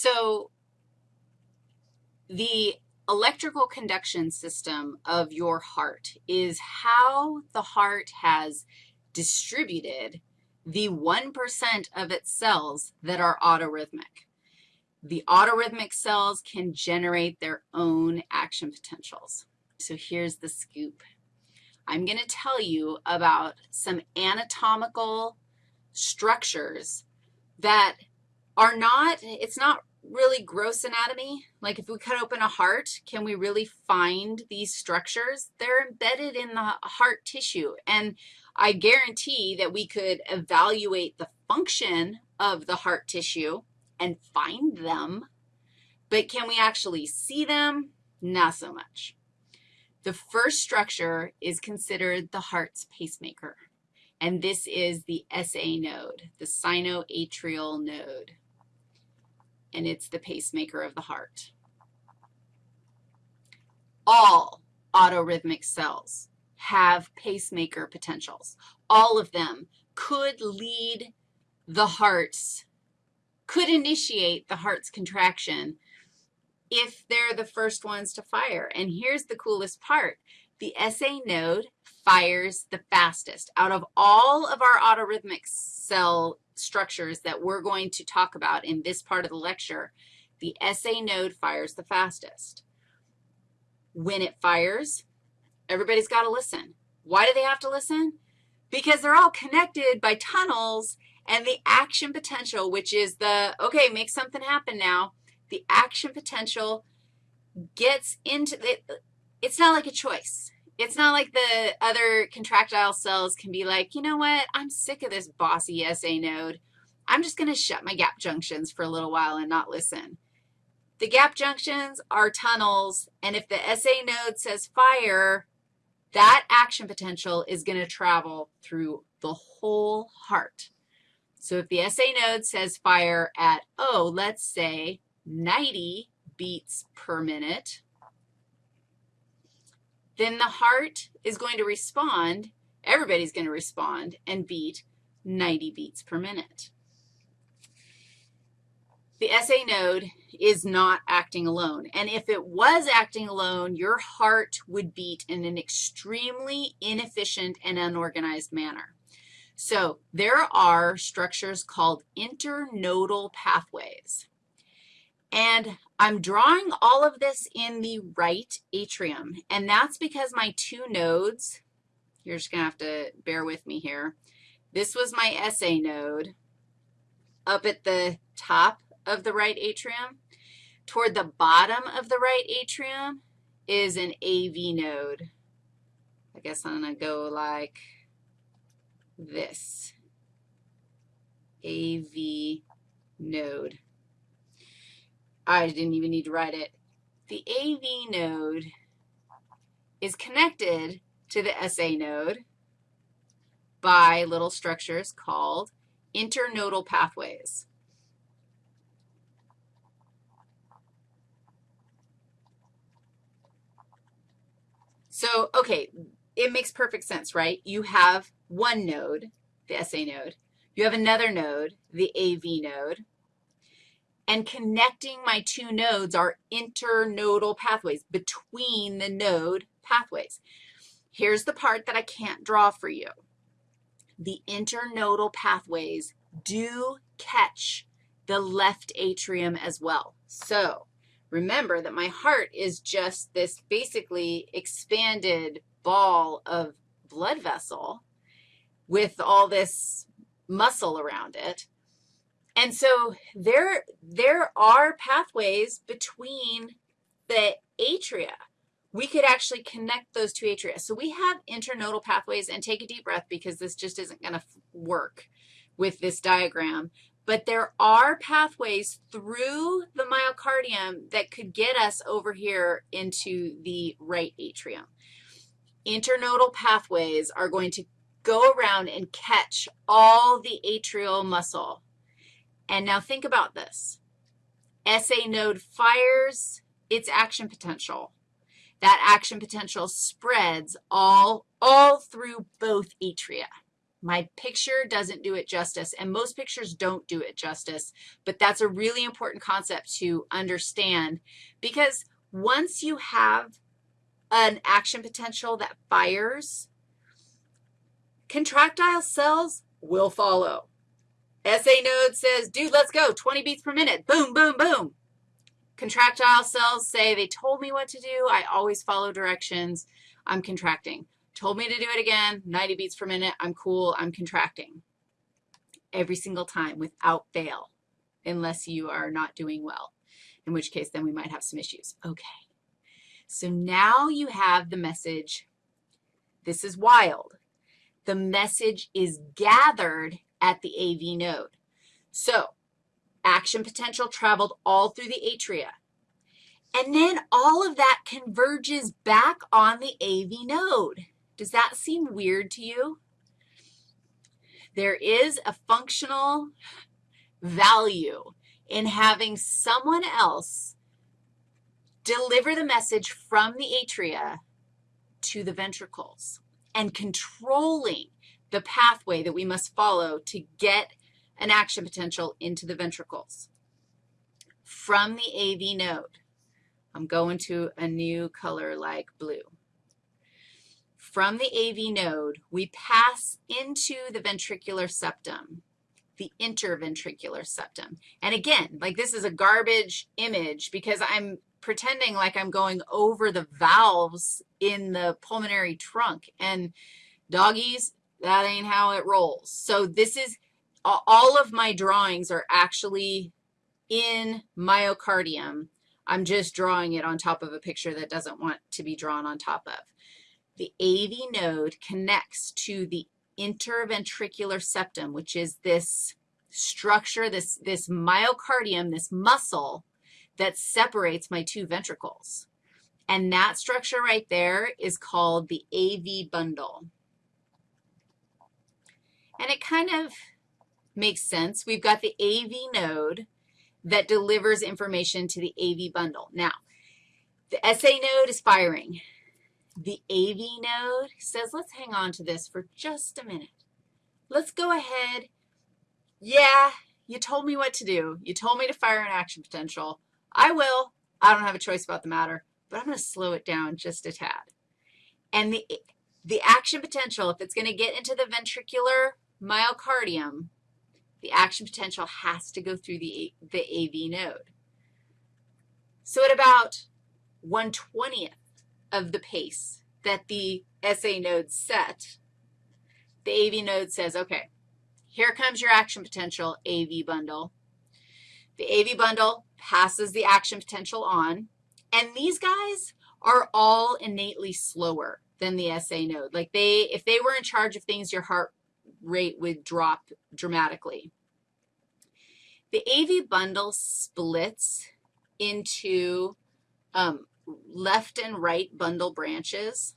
So the electrical conduction system of your heart is how the heart has distributed the 1% of its cells that are autorhythmic. The autorhythmic cells can generate their own action potentials. So here's the scoop. I'm going to tell you about some anatomical structures that are not, it's not really gross anatomy. Like if we cut open a heart, can we really find these structures? They're embedded in the heart tissue, and I guarantee that we could evaluate the function of the heart tissue and find them, but can we actually see them? Not so much. The first structure is considered the heart's pacemaker, and this is the SA node, the sinoatrial node, and it's the pacemaker of the heart. All autorhythmic cells have pacemaker potentials. All of them could lead the heart's, could initiate the heart's contraction if they're the first ones to fire. And here's the coolest part. The SA node fires the fastest. Out of all of our autorhythmic cell structures that we're going to talk about in this part of the lecture, the SA node fires the fastest. When it fires, everybody's got to listen. Why do they have to listen? Because they're all connected by tunnels and the action potential, which is the, okay, make something happen now, the action potential gets into, it, it's not like a choice. It's not like the other contractile cells can be like, you know what, I'm sick of this bossy SA node. I'm just going to shut my gap junctions for a little while and not listen. The gap junctions are tunnels, and if the SA node says fire, that action potential is going to travel through the whole heart. So if the SA node says fire at, oh, let's say 90 beats per minute, then the heart is going to respond, everybody's going to respond and beat 90 beats per minute. The SA node is not acting alone. And if it was acting alone, your heart would beat in an extremely inefficient and unorganized manner. So there are structures called internodal pathways. And I'm drawing all of this in the right atrium, and that's because my two nodes, you're just going to have to bear with me here. This was my SA node up at the top of the right atrium. Toward the bottom of the right atrium is an AV node. I guess I'm going to go like this, AV node. I didn't even need to write it. The AV node is connected to the SA node by little structures called internodal pathways. So, okay, it makes perfect sense, right? You have one node, the SA node. You have another node, the AV node. And connecting my two nodes are internodal pathways between the node pathways. Here's the part that I can't draw for you. The internodal pathways do catch the left atrium as well. So remember that my heart is just this basically expanded ball of blood vessel with all this muscle around it. And so there, there are pathways between the atria. We could actually connect those two atria. So we have internodal pathways, and take a deep breath because this just isn't going to work with this diagram. But there are pathways through the myocardium that could get us over here into the right atrium. Internodal pathways are going to go around and catch all the atrial muscle and now think about this. SA node fires its action potential. That action potential spreads all, all through both atria. My picture doesn't do it justice, and most pictures don't do it justice, but that's a really important concept to understand because once you have an action potential that fires, contractile cells will follow. SA node says, dude, let's go, 20 beats per minute. Boom, boom, boom. Contractile cells say, they told me what to do. I always follow directions. I'm contracting. Told me to do it again, 90 beats per minute. I'm cool. I'm contracting every single time without fail, unless you are not doing well, in which case then we might have some issues. Okay. So now you have the message. This is wild. The message is gathered at the AV node. So action potential traveled all through the atria. And then all of that converges back on the AV node. Does that seem weird to you? There is a functional value in having someone else deliver the message from the atria to the ventricles and controlling the pathway that we must follow to get an action potential into the ventricles. From the AV node, I'm going to a new color like blue. From the AV node, we pass into the ventricular septum, the interventricular septum. And again, like this is a garbage image because I'm pretending like I'm going over the valves in the pulmonary trunk. And doggies, that ain't how it rolls. So this is, all of my drawings are actually in myocardium. I'm just drawing it on top of a picture that doesn't want to be drawn on top of. The AV node connects to the interventricular septum, which is this structure, this, this myocardium, this muscle that separates my two ventricles. And that structure right there is called the AV bundle. And it kind of makes sense. We've got the AV node that delivers information to the AV bundle. Now, the SA node is firing. The AV node says, let's hang on to this for just a minute. Let's go ahead. Yeah, you told me what to do. You told me to fire an action potential. I will. I don't have a choice about the matter, but I'm going to slow it down just a tad. And the, the action potential, if it's going to get into the ventricular myocardium, the action potential has to go through the, the AV node. So at about 1 20th of the pace that the SA node set, the AV node says, okay, here comes your action potential AV bundle. The AV bundle passes the action potential on, and these guys are all innately slower than the SA node. Like they, if they were in charge of things, your heart rate would drop dramatically. The AV bundle splits into um, left and right bundle branches.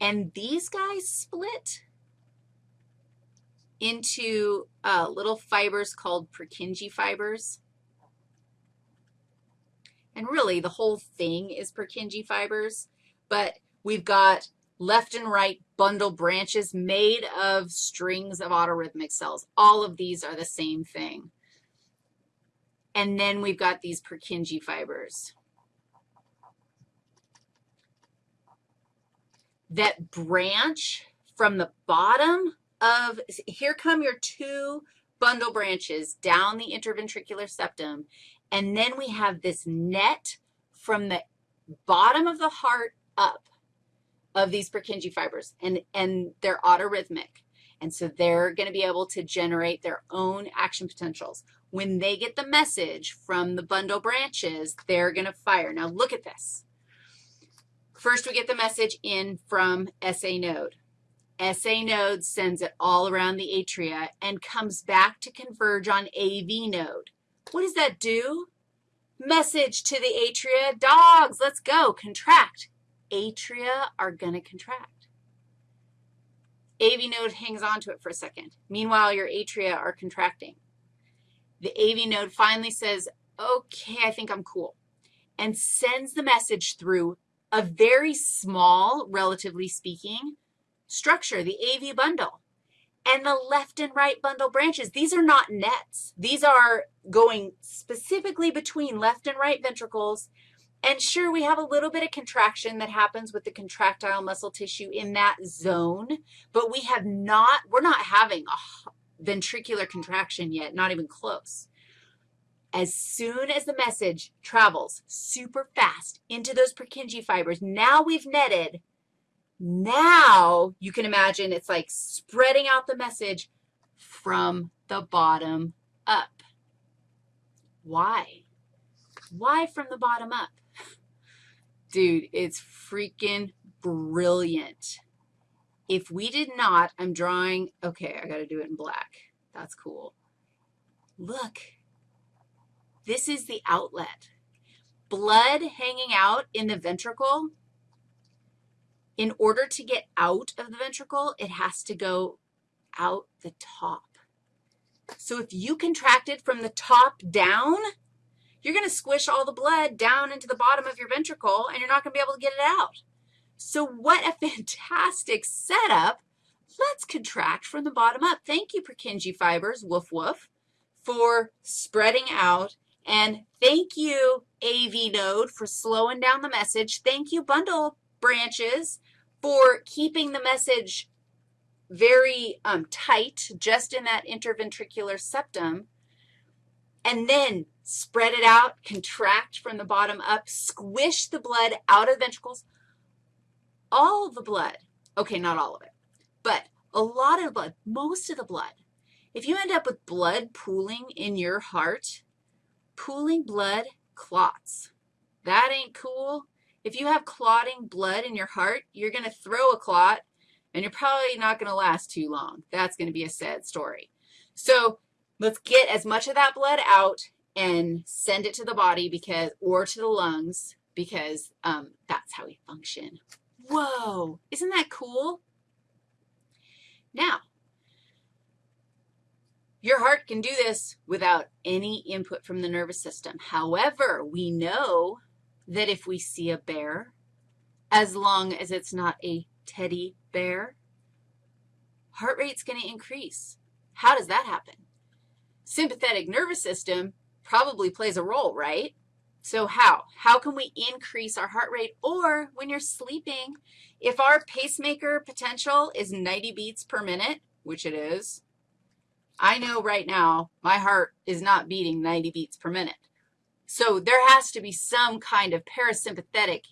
And these guys split into uh, little fibers called Purkinje fibers. And really, the whole thing is Purkinje fibers, but we've got left and right bundle branches made of strings of autorhythmic cells. All of these are the same thing. And then we've got these Purkinje fibers that branch from the bottom of, here come your two bundle branches down the interventricular septum, and then we have this net from the bottom of the heart up of these Purkinje fibers, and, and they're autorhythmic. And so they're going to be able to generate their own action potentials. When they get the message from the bundle branches, they're going to fire. Now look at this. First, we get the message in from SA node. SA node sends it all around the atria and comes back to converge on AV node. What does that do? Message to the atria, dogs, let's go, contract. Atria are going to contract. AV node hangs on to it for a second. Meanwhile, your atria are contracting. The AV node finally says, okay, I think I'm cool, and sends the message through a very small, relatively speaking, structure, the AV bundle. And the left and right bundle branches, these are not nets. These are going specifically between left and right ventricles. And sure, we have a little bit of contraction that happens with the contractile muscle tissue in that zone, but we have not, we're not having a ventricular contraction yet, not even close. As soon as the message travels super fast into those Purkinje fibers, now we've netted now you can imagine it's like spreading out the message from the bottom up. Why? Why from the bottom up? Dude, it's freaking brilliant. If we did not, I'm drawing, okay, I got to do it in black. That's cool. Look, this is the outlet. Blood hanging out in the ventricle in order to get out of the ventricle, it has to go out the top. So if you contracted from the top down, you're going to squish all the blood down into the bottom of your ventricle, and you're not going to be able to get it out. So what a fantastic setup. Let's contract from the bottom up. Thank you, Purkinje fibers, woof woof, for spreading out. And thank you, AV node, for slowing down the message. Thank you, bundle branches, for keeping the message very um, tight just in that interventricular septum, and then spread it out, contract from the bottom up, squish the blood out of the ventricles. All the blood, okay, not all of it, but a lot of blood, most of the blood. If you end up with blood pooling in your heart, pooling blood clots. That ain't cool. If you have clotting blood in your heart, you're going to throw a clot, and you're probably not going to last too long. That's going to be a sad story. So let's get as much of that blood out and send it to the body because, or to the lungs because um, that's how we function. Whoa, isn't that cool? Now, your heart can do this without any input from the nervous system. However, we know that if we see a bear, as long as it's not a teddy bear, heart rate's going to increase. How does that happen? Sympathetic nervous system probably plays a role, right? So how? How can we increase our heart rate? Or when you're sleeping, if our pacemaker potential is 90 beats per minute, which it is, I know right now my heart is not beating 90 beats per minute. So there has to be some kind of parasympathetic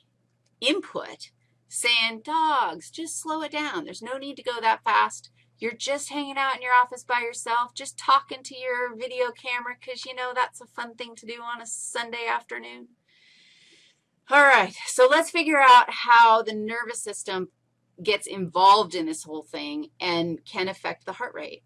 input saying, dogs, just slow it down. There's no need to go that fast. You're just hanging out in your office by yourself, just talking to your video camera because, you know, that's a fun thing to do on a Sunday afternoon. All right, so let's figure out how the nervous system gets involved in this whole thing and can affect the heart rate.